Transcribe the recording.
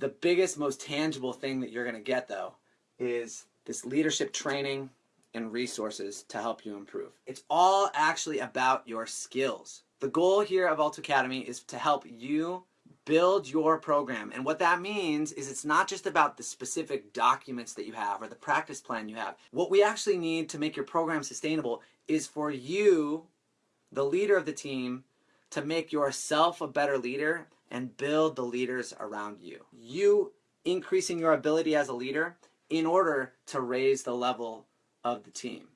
The biggest, most tangible thing that you're going to get, though, is this leadership training and resources to help you improve. It's all actually about your skills. The goal here of Alt Academy is to help you build your program. And what that means is it's not just about the specific documents that you have or the practice plan you have. What we actually need to make your program sustainable is for you, the leader of the team, to make yourself a better leader and build the leaders around you. You increasing your ability as a leader in order to raise the level of the team.